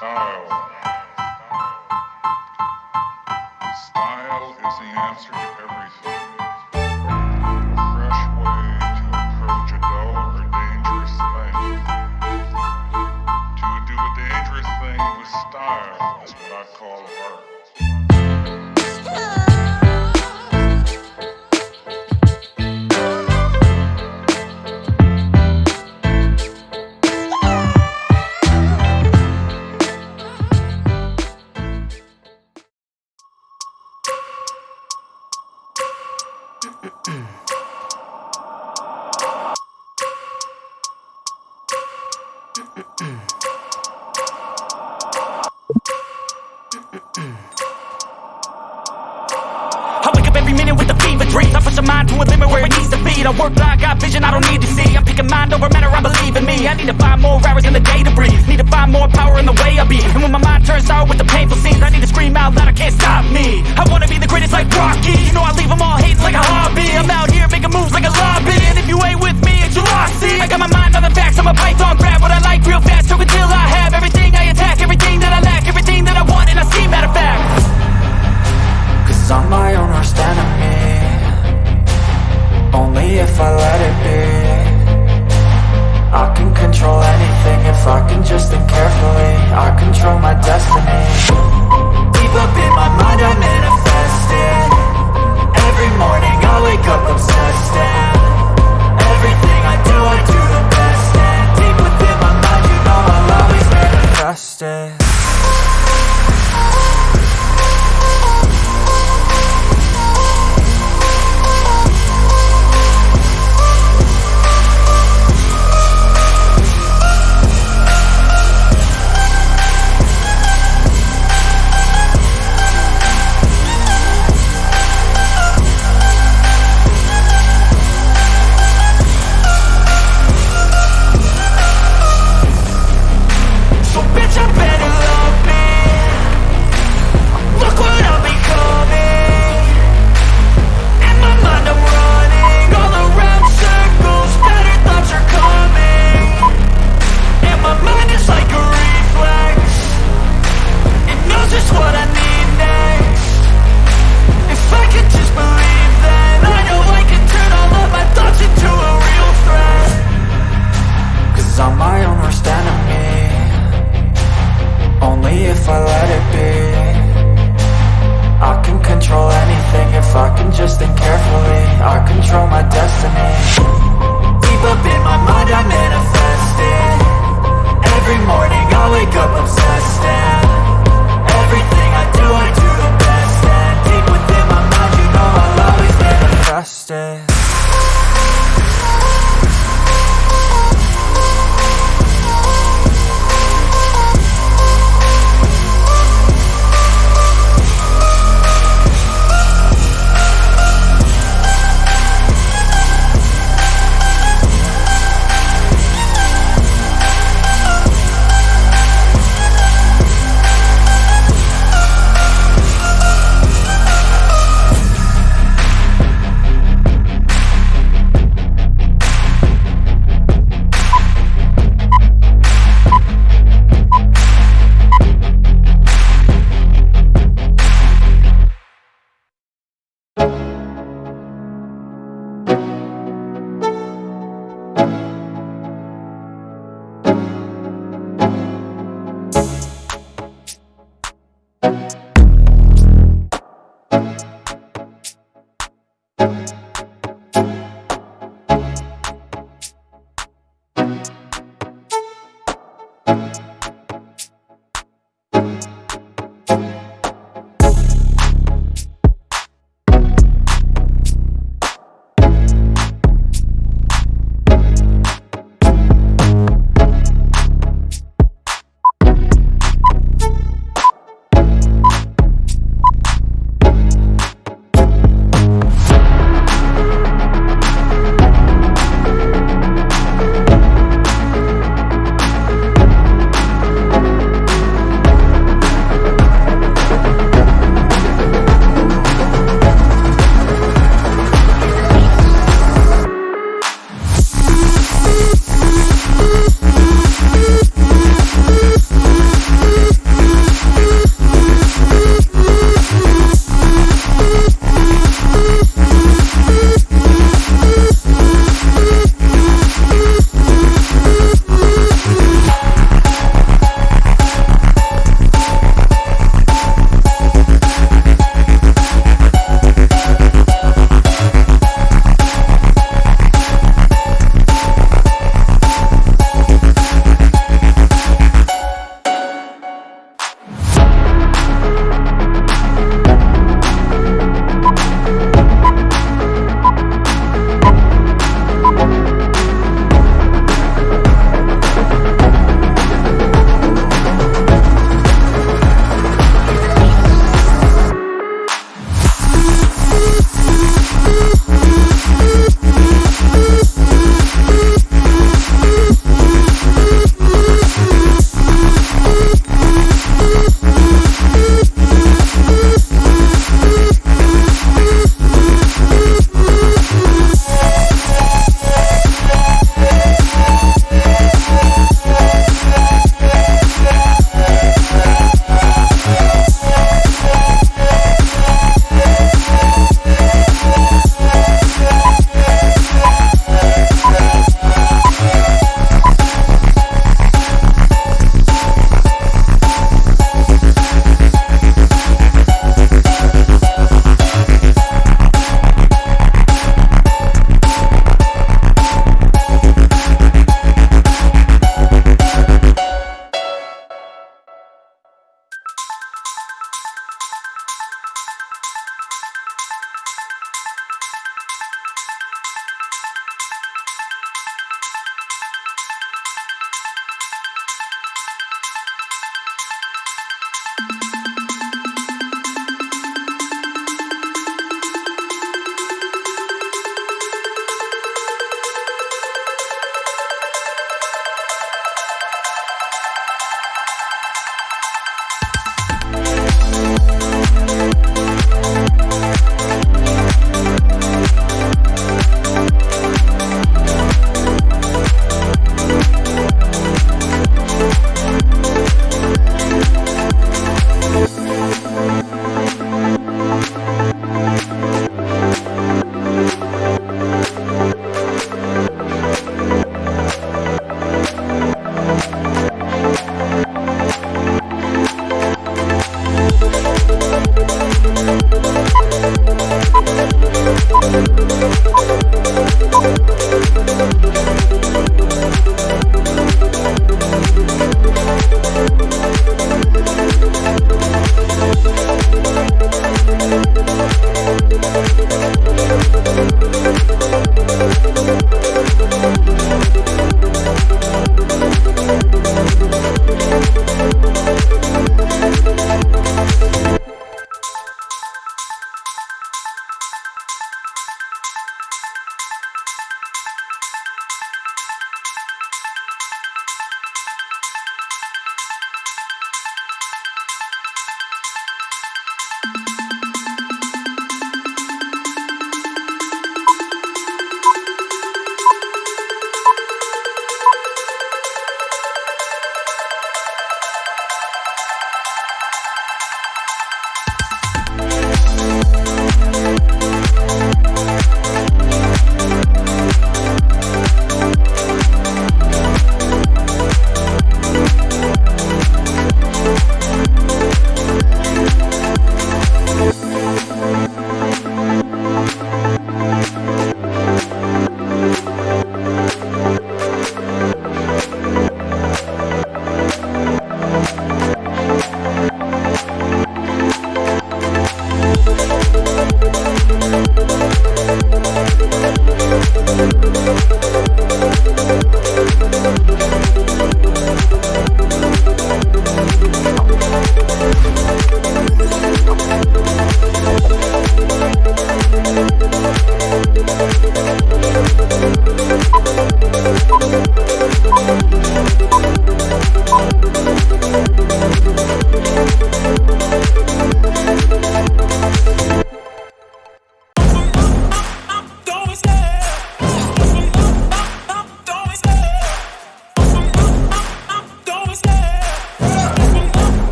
Style. Style is the answer to everything. A fresh way to approach a dull or dangerous thing. To do a dangerous thing with style is what I call art. Mind to a limit where it needs to be. I work blind, got vision I don't need to see. I'm picking mind over matter, I believe in me. I need to find more hours in the day to breathe. Need to find more power in the way I be. And when my mind turns sour with the painful scenes I need to scream out loud, I can't stop me. I wanna be the greatest like Rocky. You know I leave them all hating like a hobby. I'm out here making moves like a lobby. And if you ain't with me, it's your loss, see I got my mind on the facts, I'm a python. Grab what I like real fast, choke until I have Everything I attack, everything that I lack Everything that I want and I see, matter of fact. Cause I'm I let it be. I can control anything if I can just think carefully. I control my destiny. Deep up in my mind I manifest it Every morning I wake up obsessed if I let it be. I can control anything if I can just think carefully. I control my destiny. Deep up in my mind I manifest it. Every morning I wake up obsessed and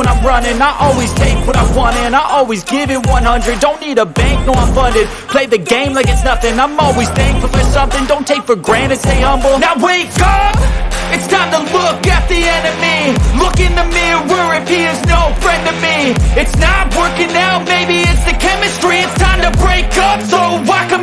when I'm running. I always take what I want and I always give it 100 Don't need a bank, no I'm funded. Play the game like it's nothing. I'm always thankful for something. Don't take for granted, stay humble. Now wake up! It's time to look at the enemy. Look in the mirror if he is no friend to me. It's not working out, maybe it's the chemistry. It's time to break up. So I can